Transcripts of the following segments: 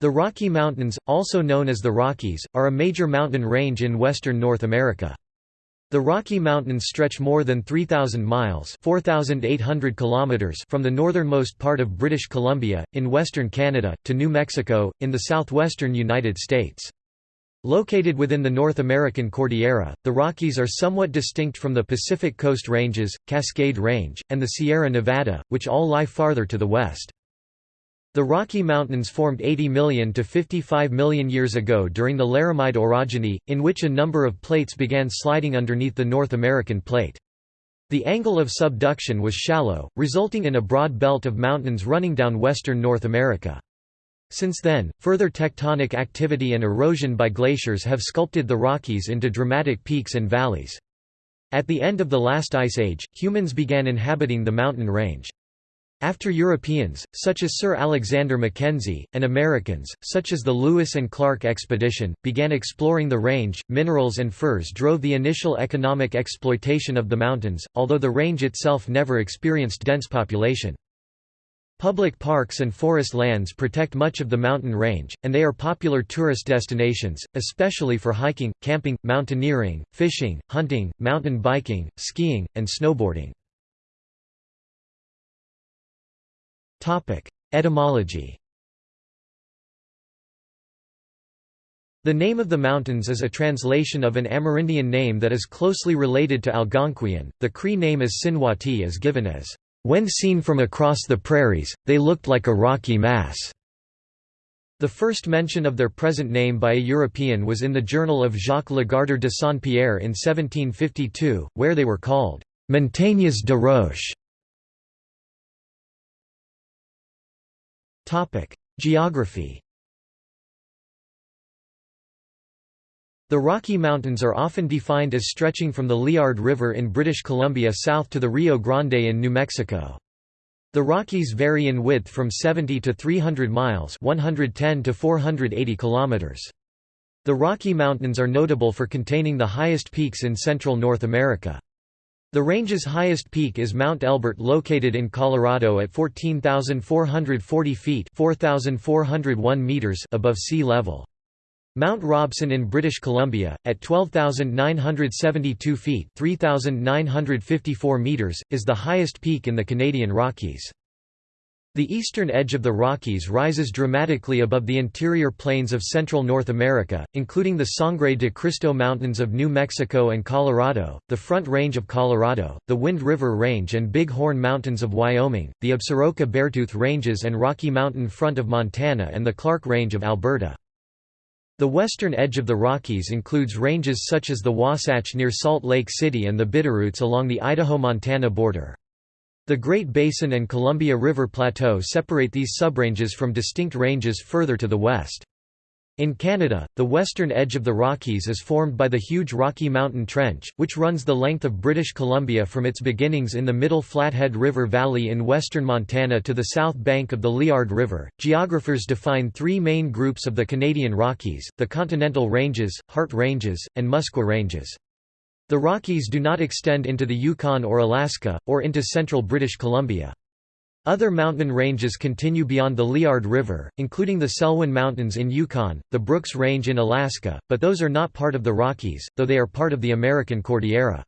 The Rocky Mountains, also known as the Rockies, are a major mountain range in western North America. The Rocky Mountains stretch more than 3,000 miles 4,800 kilometers from the northernmost part of British Columbia, in western Canada, to New Mexico, in the southwestern United States. Located within the North American Cordillera, the Rockies are somewhat distinct from the Pacific Coast Ranges, Cascade Range, and the Sierra Nevada, which all lie farther to the west. The Rocky Mountains formed 80 million to 55 million years ago during the Laramide orogeny, in which a number of plates began sliding underneath the North American plate. The angle of subduction was shallow, resulting in a broad belt of mountains running down western North America. Since then, further tectonic activity and erosion by glaciers have sculpted the Rockies into dramatic peaks and valleys. At the end of the last ice age, humans began inhabiting the mountain range. After Europeans, such as Sir Alexander Mackenzie, and Americans, such as the Lewis and Clark expedition, began exploring the range, minerals and furs drove the initial economic exploitation of the mountains, although the range itself never experienced dense population. Public parks and forest lands protect much of the mountain range, and they are popular tourist destinations, especially for hiking, camping, mountaineering, fishing, hunting, mountain biking, skiing, and snowboarding. Etymology The name of the mountains is a translation of an Amerindian name that is closely related to Algonquian. The Cree name as Sinwati is given as, when seen from across the prairies, they looked like a rocky mass. The first mention of their present name by a European was in the journal of Jacques Legardeur de Saint-Pierre in 1752, where they were called Montagnes de Roche. Geography The Rocky Mountains are often defined as stretching from the Liard River in British Columbia south to the Rio Grande in New Mexico. The Rockies vary in width from 70 to 300 miles 110 to 480 kilometers. The Rocky Mountains are notable for containing the highest peaks in central North America. The range's highest peak is Mount Elbert located in Colorado at 14,440 feet 4,401 meters above sea level. Mount Robson in British Columbia, at 12,972 feet 3,954 meters, is the highest peak in the Canadian Rockies. The eastern edge of the Rockies rises dramatically above the interior plains of central North America, including the Sangre de Cristo Mountains of New Mexico and Colorado, the Front Range of Colorado, the Wind River Range and Big Horn Mountains of Wyoming, the Absaroka-Beartooth Ranges and Rocky Mountain Front of Montana and the Clark Range of Alberta. The western edge of the Rockies includes ranges such as the Wasatch near Salt Lake City and the Bitterroots along the Idaho-Montana border. The Great Basin and Columbia River Plateau separate these subranges from distinct ranges further to the west. In Canada, the western edge of the Rockies is formed by the huge Rocky Mountain Trench, which runs the length of British Columbia from its beginnings in the Middle Flathead River Valley in western Montana to the south bank of the Liard River. Geographers define three main groups of the Canadian Rockies the Continental Ranges, Hart Ranges, and Muskwa Ranges. The Rockies do not extend into the Yukon or Alaska, or into central British Columbia. Other mountain ranges continue beyond the Liard River, including the Selwyn Mountains in Yukon, the Brooks Range in Alaska, but those are not part of the Rockies, though they are part of the American Cordillera.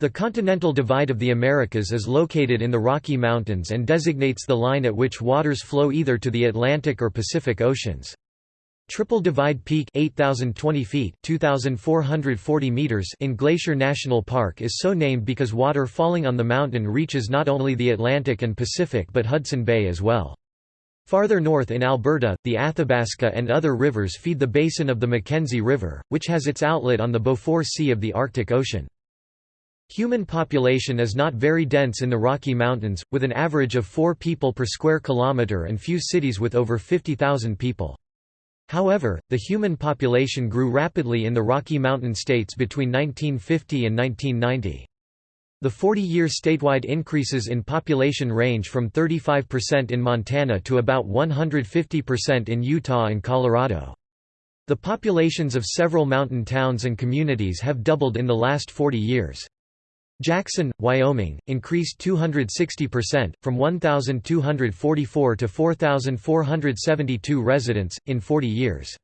The Continental Divide of the Americas is located in the Rocky Mountains and designates the line at which waters flow either to the Atlantic or Pacific Oceans. Triple Divide Peak 8020 feet 2440 meters in Glacier National Park is so named because water falling on the mountain reaches not only the Atlantic and Pacific but Hudson Bay as well. Farther north in Alberta, the Athabasca and other rivers feed the basin of the Mackenzie River, which has its outlet on the Beaufort Sea of the Arctic Ocean. Human population is not very dense in the Rocky Mountains, with an average of 4 people per square kilometre and few cities with over 50,000 people. However, the human population grew rapidly in the Rocky Mountain states between 1950 and 1990. The 40-year statewide increases in population range from 35% in Montana to about 150% in Utah and Colorado. The populations of several mountain towns and communities have doubled in the last 40 years. Jackson, Wyoming, increased 260%, from 1,244 to 4,472 residents, in 40 years.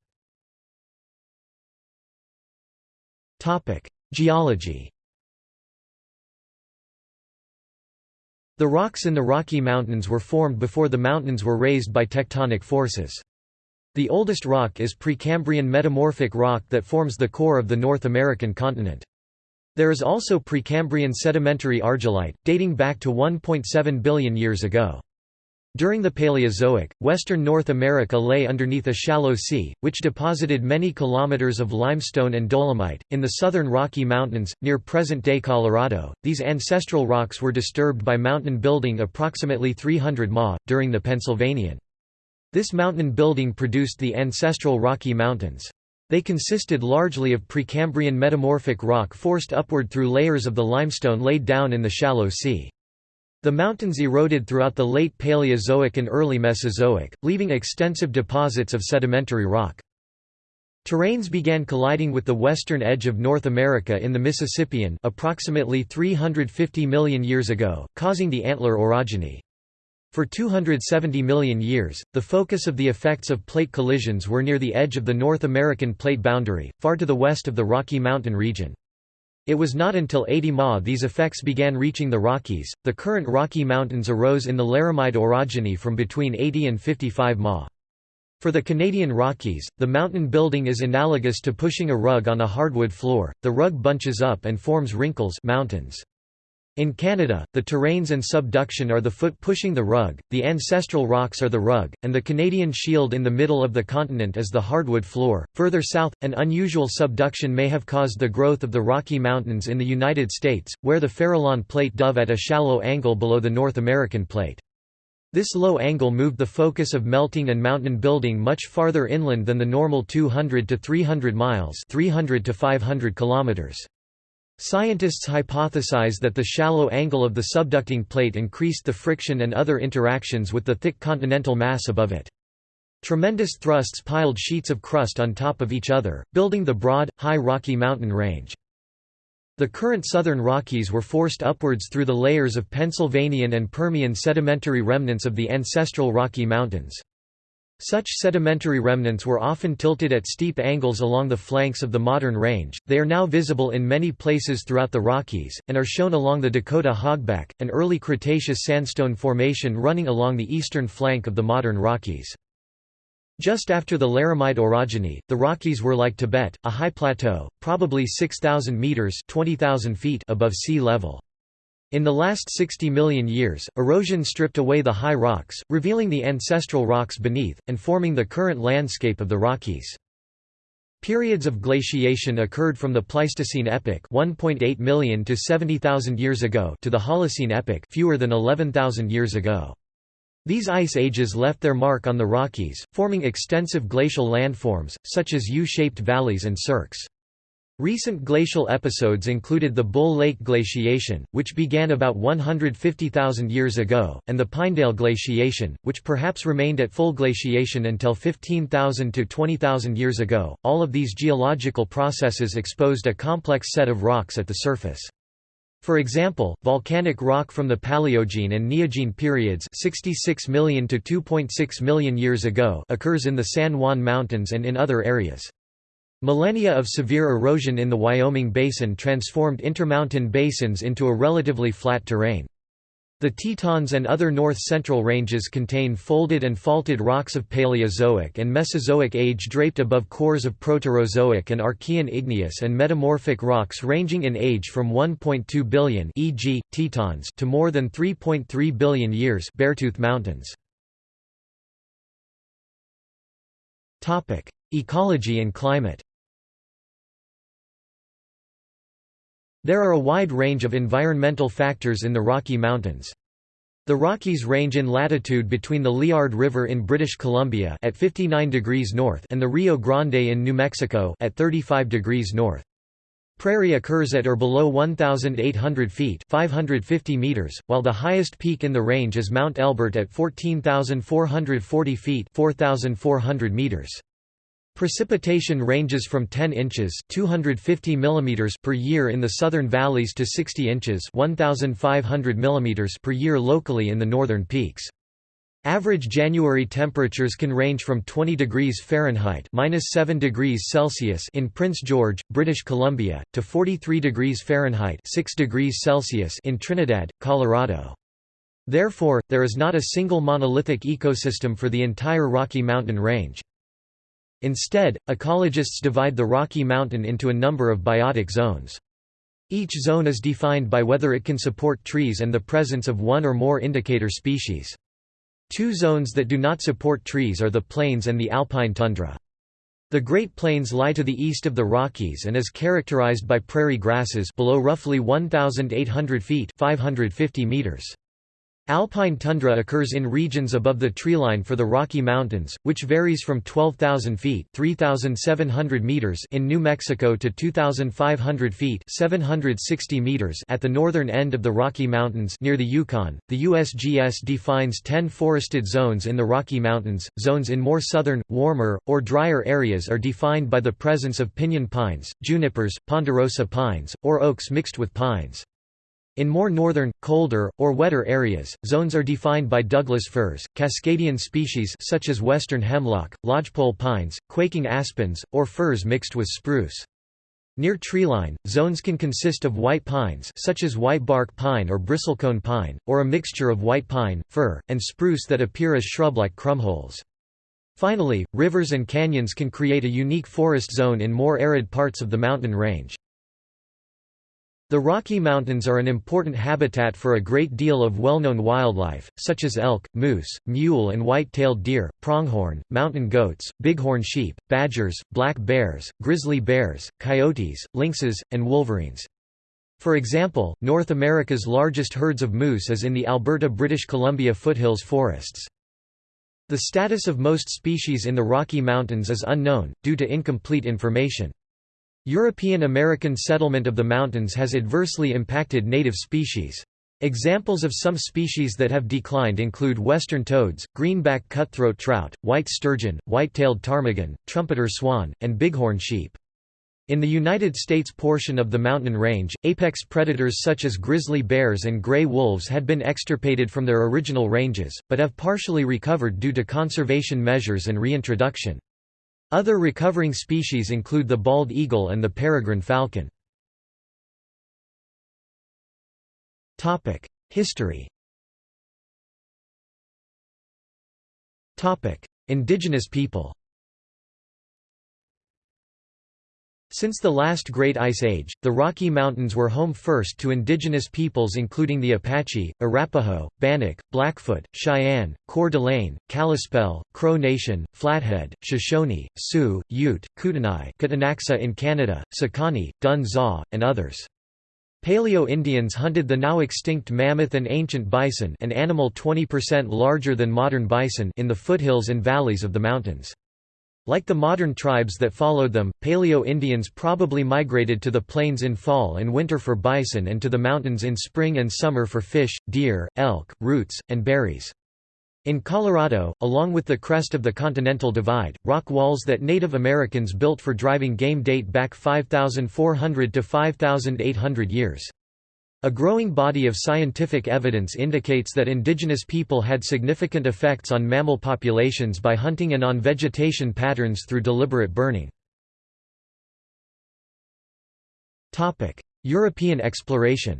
Geology The rocks in the Rocky Mountains were formed before the mountains were raised by tectonic forces. The oldest rock is Precambrian metamorphic rock that forms the core of the North American continent. There is also Precambrian sedimentary argillite, dating back to 1.7 billion years ago. During the Paleozoic, western North America lay underneath a shallow sea, which deposited many kilometers of limestone and dolomite. In the southern Rocky Mountains, near present day Colorado, these ancestral rocks were disturbed by mountain building approximately 300 ma, during the Pennsylvanian. This mountain building produced the ancestral Rocky Mountains. They consisted largely of Precambrian metamorphic rock forced upward through layers of the limestone laid down in the shallow sea. The mountains eroded throughout the late Paleozoic and early Mesozoic, leaving extensive deposits of sedimentary rock. Terranes began colliding with the western edge of North America in the Mississippian approximately 350 million years ago, causing the antler orogeny. For 270 million years, the focus of the effects of plate collisions were near the edge of the North American plate boundary, far to the west of the Rocky Mountain region. It was not until 80 Ma these effects began reaching the Rockies. The current Rocky Mountains arose in the Laramide orogeny from between 80 and 55 Ma. For the Canadian Rockies, the mountain building is analogous to pushing a rug on a hardwood floor, the rug bunches up and forms wrinkles mountains. In Canada, the terranes and subduction are the foot pushing the rug, the ancestral rocks are the rug, and the Canadian shield in the middle of the continent is the hardwood floor. Further south, an unusual subduction may have caused the growth of the Rocky Mountains in the United States, where the Farallon plate dove at a shallow angle below the North American plate. This low angle moved the focus of melting and mountain building much farther inland than the normal 200 to 300 miles 300 to 500 kilometers. Scientists hypothesize that the shallow angle of the subducting plate increased the friction and other interactions with the thick continental mass above it. Tremendous thrusts piled sheets of crust on top of each other, building the broad, high Rocky Mountain range. The current southern Rockies were forced upwards through the layers of Pennsylvanian and Permian sedimentary remnants of the ancestral Rocky Mountains. Such sedimentary remnants were often tilted at steep angles along the flanks of the modern range. They are now visible in many places throughout the Rockies, and are shown along the Dakota Hogback, an early Cretaceous sandstone formation running along the eastern flank of the modern Rockies. Just after the Laramide orogeny, the Rockies were like Tibet, a high plateau, probably 6,000 metres 20,000 feet above sea level. In the last 60 million years, erosion stripped away the high rocks, revealing the ancestral rocks beneath, and forming the current landscape of the Rockies. Periods of glaciation occurred from the Pleistocene epoch 1.8 million to 70,000 years ago to the Holocene epoch fewer than 11,000 years ago. These ice ages left their mark on the Rockies, forming extensive glacial landforms, such as U-shaped valleys and cirques. Recent glacial episodes included the Bull Lake glaciation, which began about 150,000 years ago, and the Pinedale glaciation, which perhaps remained at full glaciation until 15,000 to 20,000 years ago. All of these geological processes exposed a complex set of rocks at the surface. For example, volcanic rock from the Paleogene and Neogene periods 66 million to 2.6 million years ago occurs in the San Juan Mountains and in other areas. Millennia of severe erosion in the Wyoming Basin transformed intermountain basins into a relatively flat terrain. The Tetons and other north-central ranges contain folded and faulted rocks of Paleozoic and Mesozoic age draped above cores of Proterozoic and Archean igneous and metamorphic rocks ranging in age from 1.2 billion e.g., Tetons to more than 3.3 billion years Beartooth Mountains. Ecology and climate There are a wide range of environmental factors in the Rocky Mountains. The Rockies range in latitude between the Liard River in British Columbia at 59 degrees north and the Rio Grande in New Mexico at 35 degrees north. Prairie occurs at or below 1,800 feet 550 meters, while the highest peak in the range is Mount Elbert at 14,440 feet 4,400 meters. Precipitation ranges from 10 inches 250 mm per year in the southern valleys to 60 inches 1,500 mm per year locally in the northern peaks. Average January temperatures can range from 20 degrees Fahrenheit (-7 degrees Celsius) in Prince George, British Columbia, to 43 degrees Fahrenheit (6 degrees Celsius) in Trinidad, Colorado. Therefore, there is not a single monolithic ecosystem for the entire Rocky Mountain range. Instead, ecologists divide the Rocky Mountain into a number of biotic zones. Each zone is defined by whether it can support trees and the presence of one or more indicator species. Two zones that do not support trees are the plains and the alpine tundra. The Great Plains lie to the east of the Rockies and is characterized by prairie grasses below roughly 1,800 feet 550 meters. Alpine tundra occurs in regions above the treeline for the Rocky Mountains, which varies from 12,000 feet (3,700 meters) in New Mexico to 2,500 feet (760 meters) at the northern end of the Rocky Mountains near the Yukon. The USGS defines 10 forested zones in the Rocky Mountains. Zones in more southern, warmer, or drier areas are defined by the presence of pinyon pines, junipers, ponderosa pines, or oaks mixed with pines. In more northern, colder, or wetter areas, zones are defined by Douglas firs, Cascadian species such as western hemlock, lodgepole pines, quaking aspens, or firs mixed with spruce. Near treeline, zones can consist of white pines such as white bark pine or bristlecone pine, or a mixture of white pine, fir, and spruce that appear as shrub-like krummholz. Finally, rivers and canyons can create a unique forest zone in more arid parts of the mountain range. The Rocky Mountains are an important habitat for a great deal of well-known wildlife, such as elk, moose, mule and white-tailed deer, pronghorn, mountain goats, bighorn sheep, badgers, black bears, grizzly bears, coyotes, lynxes, and wolverines. For example, North America's largest herds of moose is in the Alberta-British Columbia foothills forests. The status of most species in the Rocky Mountains is unknown, due to incomplete information. European American settlement of the mountains has adversely impacted native species. Examples of some species that have declined include western toads, greenback cutthroat trout, white sturgeon, white-tailed ptarmigan, trumpeter swan, and bighorn sheep. In the United States portion of the mountain range, apex predators such as grizzly bears and gray wolves had been extirpated from their original ranges, but have partially recovered due to conservation measures and reintroduction. Other recovering species include the bald eagle and the peregrine falcon. History Indigenous people Since the last Great Ice Age, the Rocky Mountains were home first to indigenous peoples including the Apache, Arapaho, Bannock, Blackfoot, Cheyenne, Coeur d'Alene, Kalispel, Crow Nation, Flathead, Shoshone, Sioux, Ute, Kootenai Ktunaxa in Canada, Sekani, Dun Zaw, and others. Paleo-Indians hunted the now extinct mammoth and ancient bison an animal 20% larger than modern bison in the foothills and valleys of the mountains. Like the modern tribes that followed them, Paleo-Indians probably migrated to the plains in fall and winter for bison and to the mountains in spring and summer for fish, deer, elk, roots, and berries. In Colorado, along with the crest of the Continental Divide, rock walls that Native Americans built for driving game date back 5,400 to 5,800 years. A growing body of scientific evidence indicates that indigenous people had significant effects on mammal populations by hunting and on vegetation patterns through deliberate burning. European exploration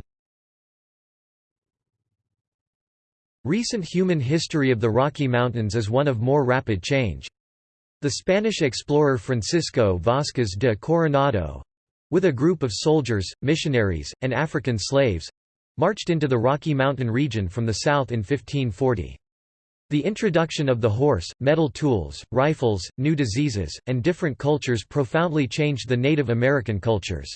Recent human history of the Rocky Mountains is one of more rapid change. The Spanish explorer Francisco Vázquez de Coronado with a group of soldiers, missionaries, and African slaves—marched into the Rocky Mountain region from the south in 1540. The introduction of the horse, metal tools, rifles, new diseases, and different cultures profoundly changed the Native American cultures.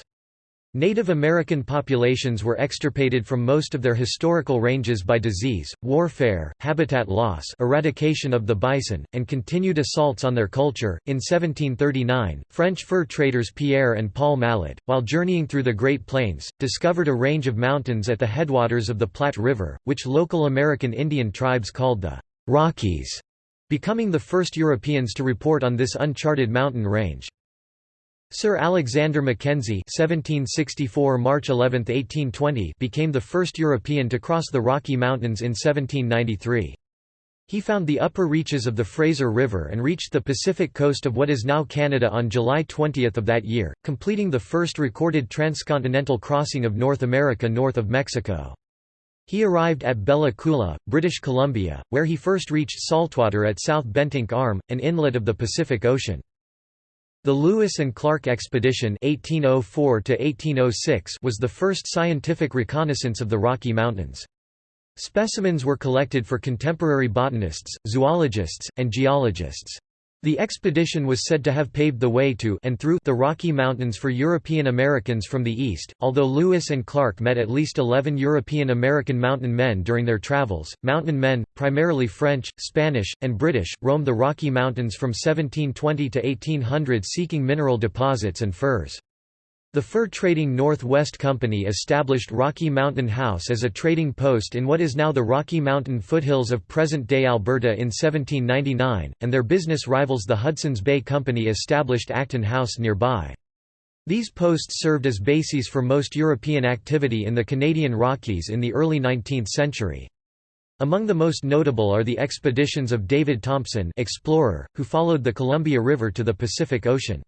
Native American populations were extirpated from most of their historical ranges by disease, warfare, habitat loss, eradication of the bison, and continued assaults on their culture. In 1739, French fur traders Pierre and Paul Mallet, while journeying through the Great Plains, discovered a range of mountains at the headwaters of the Platte River, which local American Indian tribes called the Rockies becoming the first Europeans to report on this uncharted mountain range. Sir Alexander Mackenzie (1764 March 11, 1820) became the first European to cross the Rocky Mountains in 1793. He found the upper reaches of the Fraser River and reached the Pacific coast of what is now Canada on July 20 of that year, completing the first recorded transcontinental crossing of North America north of Mexico. He arrived at Bella Coola, British Columbia, where he first reached saltwater at South Bentinck Arm, an inlet of the Pacific Ocean. The Lewis and Clark Expedition 1804 was the first scientific reconnaissance of the Rocky Mountains. Specimens were collected for contemporary botanists, zoologists, and geologists. The expedition was said to have paved the way to and through the Rocky Mountains for European Americans from the east. Although Lewis and Clark met at least 11 European American mountain men during their travels, mountain men, primarily French, Spanish, and British, roamed the Rocky Mountains from 1720 to 1800 seeking mineral deposits and furs. The fur trading Northwest Company established Rocky Mountain House as a trading post in what is now the Rocky Mountain foothills of present-day Alberta in 1799, and their business rivals the Hudson's Bay Company established Acton House nearby. These posts served as bases for most European activity in the Canadian Rockies in the early 19th century. Among the most notable are the expeditions of David Thompson explorer, who followed the Columbia River to the Pacific Ocean.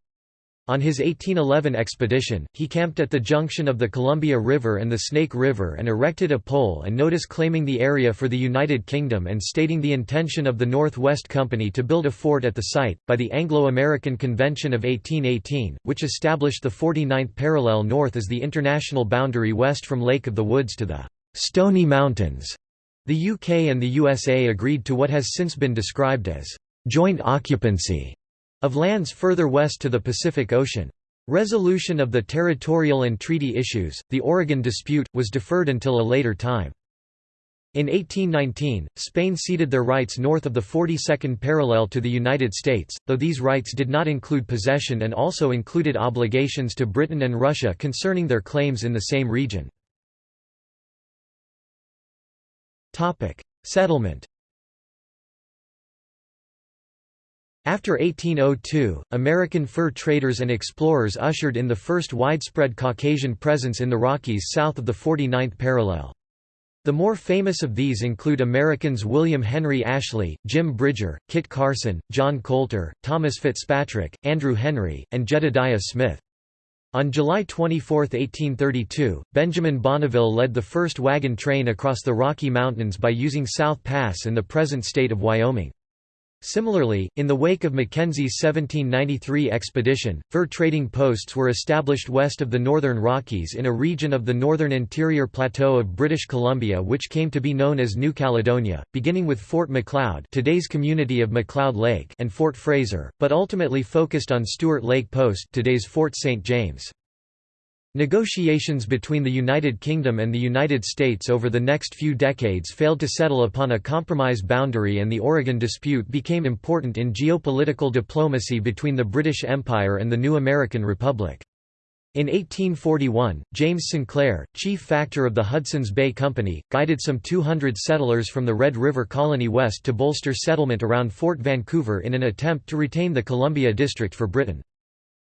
On his 1811 expedition, he camped at the junction of the Columbia River and the Snake River and erected a pole and notice claiming the area for the United Kingdom and stating the intention of the North West Company to build a fort at the site, by the Anglo-American Convention of 1818, which established the 49th parallel north as the international boundary west from Lake of the Woods to the Stony Mountains. The UK and the USA agreed to what has since been described as joint occupancy of lands further west to the Pacific Ocean. Resolution of the territorial and treaty issues, the Oregon dispute, was deferred until a later time. In 1819, Spain ceded their rights north of the 42nd parallel to the United States, though these rights did not include possession and also included obligations to Britain and Russia concerning their claims in the same region. Settlement After 1802, American fur traders and explorers ushered in the first widespread Caucasian presence in the Rockies south of the 49th parallel. The more famous of these include Americans William Henry Ashley, Jim Bridger, Kit Carson, John Colter, Thomas Fitzpatrick, Andrew Henry, and Jedediah Smith. On July 24, 1832, Benjamin Bonneville led the first wagon train across the Rocky Mountains by using South Pass in the present state of Wyoming. Similarly, in the wake of Mackenzie's 1793 expedition, fur trading posts were established west of the Northern Rockies in a region of the northern interior plateau of British Columbia which came to be known as New Caledonia, beginning with Fort Macleod today's community of Macleod Lake and Fort Fraser, but ultimately focused on Stuart Lake Post today's Fort St. James. Negotiations between the United Kingdom and the United States over the next few decades failed to settle upon a compromise boundary and the Oregon dispute became important in geopolitical diplomacy between the British Empire and the new American Republic. In 1841, James Sinclair, chief factor of the Hudson's Bay Company, guided some 200 settlers from the Red River colony west to bolster settlement around Fort Vancouver in an attempt to retain the Columbia District for Britain.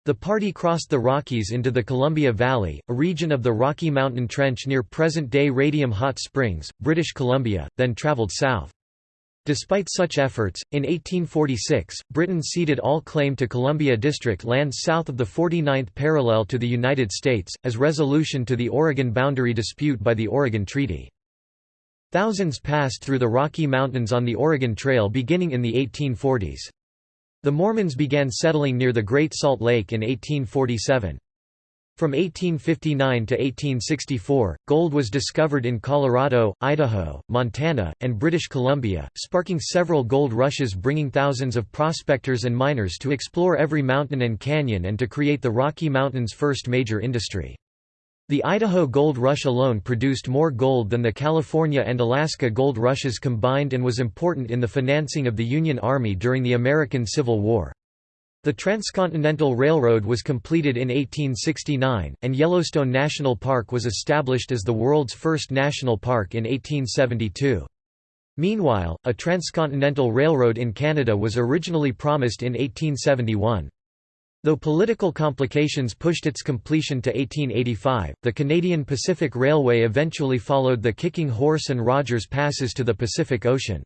The party crossed the Rockies into the Columbia Valley, a region of the Rocky Mountain Trench near present-day Radium Hot Springs, British Columbia, then travelled south. Despite such efforts, in 1846, Britain ceded all claim to Columbia District lands south of the 49th parallel to the United States, as resolution to the Oregon boundary dispute by the Oregon Treaty. Thousands passed through the Rocky Mountains on the Oregon Trail beginning in the 1840s. The Mormons began settling near the Great Salt Lake in 1847. From 1859 to 1864, gold was discovered in Colorado, Idaho, Montana, and British Columbia, sparking several gold rushes bringing thousands of prospectors and miners to explore every mountain and canyon and to create the Rocky Mountains' first major industry. The Idaho Gold Rush alone produced more gold than the California and Alaska gold rushes combined and was important in the financing of the Union Army during the American Civil War. The Transcontinental Railroad was completed in 1869, and Yellowstone National Park was established as the world's first national park in 1872. Meanwhile, a transcontinental railroad in Canada was originally promised in 1871. Though political complications pushed its completion to 1885, the Canadian Pacific Railway eventually followed the Kicking Horse and Rogers Passes to the Pacific Ocean.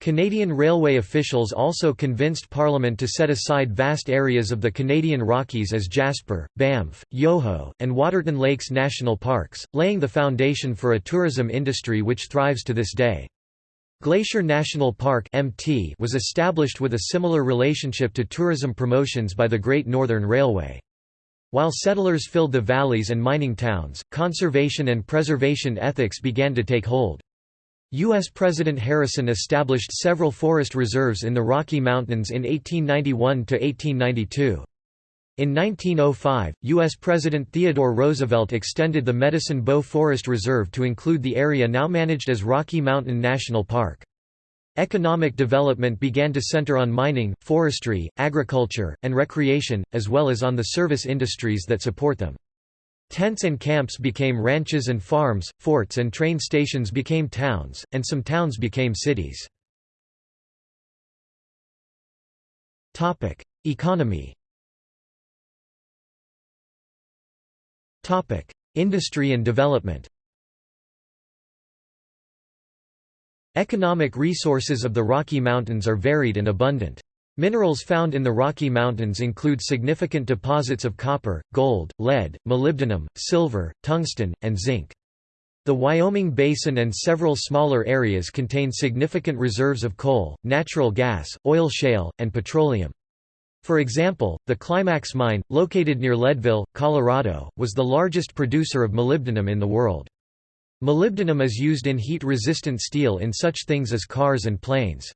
Canadian railway officials also convinced Parliament to set aside vast areas of the Canadian Rockies as Jasper, Banff, Yoho, and Waterton Lakes national parks, laying the foundation for a tourism industry which thrives to this day. Glacier National Park (MT) was established with a similar relationship to tourism promotions by the Great Northern Railway. While settlers filled the valleys and mining towns, conservation and preservation ethics began to take hold. U.S. President Harrison established several forest reserves in the Rocky Mountains in 1891–1892. In 1905, U.S. President Theodore Roosevelt extended the Medicine Bow Forest Reserve to include the area now managed as Rocky Mountain National Park. Economic development began to center on mining, forestry, agriculture, and recreation, as well as on the service industries that support them. Tents and camps became ranches and farms, forts and train stations became towns, and some towns became cities. Economy Industry and development Economic resources of the Rocky Mountains are varied and abundant. Minerals found in the Rocky Mountains include significant deposits of copper, gold, lead, molybdenum, silver, tungsten, and zinc. The Wyoming Basin and several smaller areas contain significant reserves of coal, natural gas, oil shale, and petroleum. For example, the Climax mine, located near Leadville, Colorado, was the largest producer of molybdenum in the world. Molybdenum is used in heat-resistant steel in such things as cars and planes.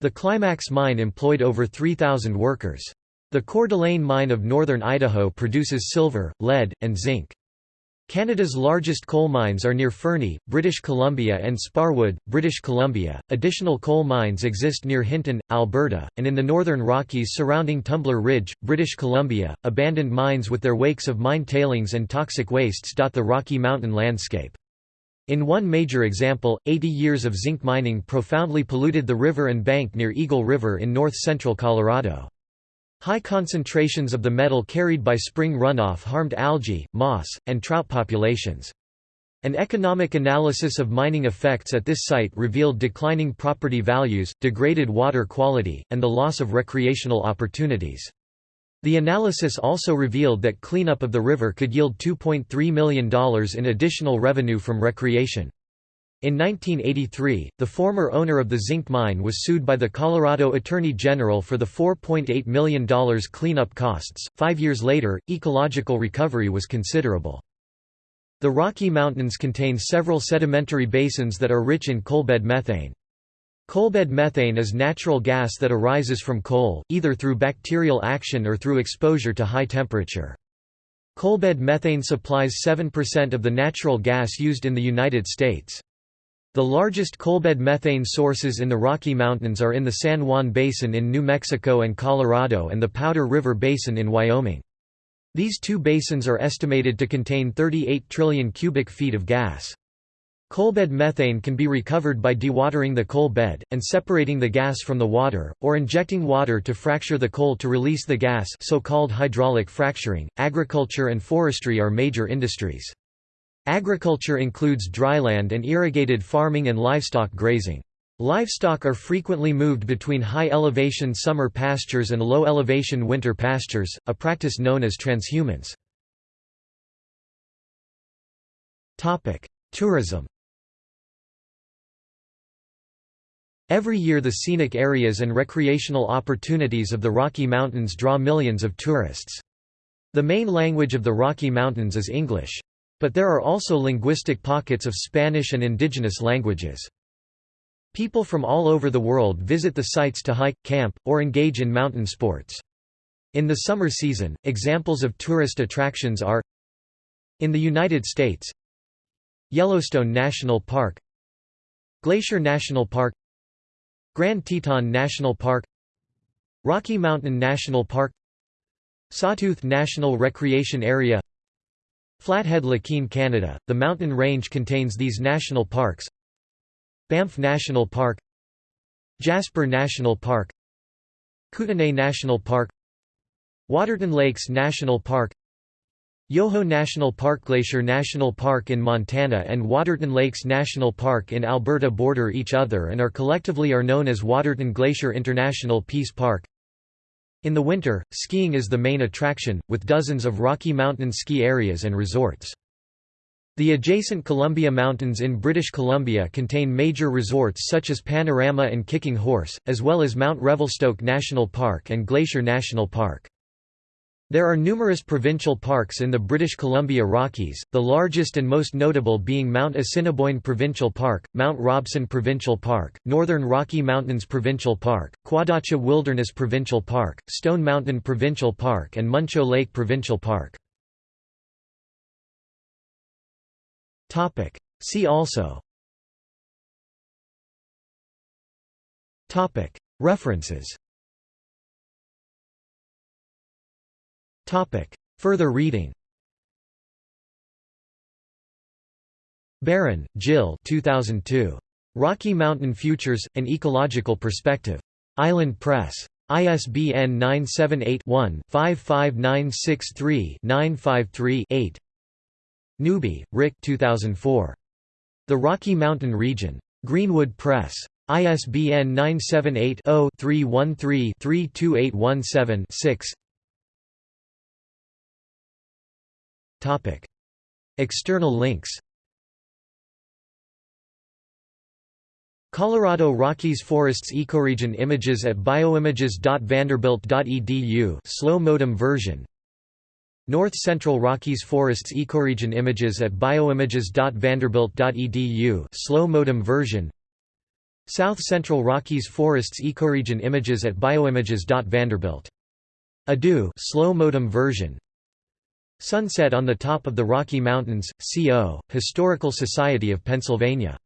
The Climax mine employed over 3,000 workers. The Coeur d'Alene mine of northern Idaho produces silver, lead, and zinc. Canada's largest coal mines are near Fernie, British Columbia and Sparwood, British Columbia. Additional coal mines exist near Hinton, Alberta, and in the northern Rockies surrounding Tumbler Ridge, British Columbia. Abandoned mines with their wakes of mine tailings and toxic wastes dot the Rocky Mountain landscape. In one major example, 80 years of zinc mining profoundly polluted the river and bank near Eagle River in north-central Colorado. High concentrations of the metal carried by spring runoff harmed algae, moss, and trout populations. An economic analysis of mining effects at this site revealed declining property values, degraded water quality, and the loss of recreational opportunities. The analysis also revealed that cleanup of the river could yield $2.3 million in additional revenue from recreation. In 1983, the former owner of the zinc mine was sued by the Colorado Attorney General for the $4.8 million cleanup costs. Five years later, ecological recovery was considerable. The Rocky Mountains contain several sedimentary basins that are rich in coalbed methane. Coalbed methane is natural gas that arises from coal, either through bacterial action or through exposure to high temperature. Coalbed methane supplies 7% of the natural gas used in the United States. The largest coalbed methane sources in the Rocky Mountains are in the San Juan Basin in New Mexico and Colorado and the Powder River Basin in Wyoming. These two basins are estimated to contain 38 trillion cubic feet of gas. Coalbed methane can be recovered by dewatering the coal bed, and separating the gas from the water, or injecting water to fracture the coal to release the gas so-called hydraulic fracturing. Agriculture and forestry are major industries. Agriculture includes dryland and irrigated farming and livestock grazing. Livestock are frequently moved between high-elevation summer pastures and low-elevation winter pastures, a practice known as transhumance. Tourism Every year the scenic areas and recreational opportunities of the Rocky Mountains draw millions of tourists. The main language of the Rocky Mountains is English. But there are also linguistic pockets of Spanish and indigenous languages. People from all over the world visit the sites to hike, camp, or engage in mountain sports. In the summer season, examples of tourist attractions are In the United States Yellowstone National Park Glacier National Park Grand Teton National Park Rocky Mountain National Park Sawtooth National Recreation Area Flathead Lakeene Canada, the mountain range contains these national parks. Banff National Park. Jasper National Park. Kootenay National Park. Waterton Lakes National Park. Yoho National Park Glacier National Park in Montana and Waterton Lakes National Park in Alberta border each other and are collectively are known as Waterton Glacier International Peace Park. In the winter, skiing is the main attraction, with dozens of Rocky Mountain ski areas and resorts. The adjacent Columbia Mountains in British Columbia contain major resorts such as Panorama and Kicking Horse, as well as Mount Revelstoke National Park and Glacier National Park. There are numerous provincial parks in the British Columbia Rockies, the largest and most notable being Mount Assiniboine Provincial Park, Mount Robson Provincial Park, Northern Rocky Mountains Provincial Park, Kwadacha Wilderness Provincial Park, Stone Mountain Provincial Park and Muncho Lake Provincial Park. See also. References Topic. Further reading Barron, Jill 2002. Rocky Mountain Futures, An Ecological Perspective. Island Press. ISBN 978-1-55963-953-8 Newby, Rick 2004. The Rocky Mountain Region. Greenwood Press. ISBN 978 0 313 32817 6 External links Colorado Rockies Forests Ecoregion images at bioimages.vanderbilt.edu slow modem version. North Central Rockies Forests Ecoregion images at bioimages.vanderbilt.edu slow modem version. South Central Rockies Forests Ecoregion images at bioimages.vanderbilt. Adu slow modem version Sunset on the top of the Rocky Mountains, CO, Historical Society of Pennsylvania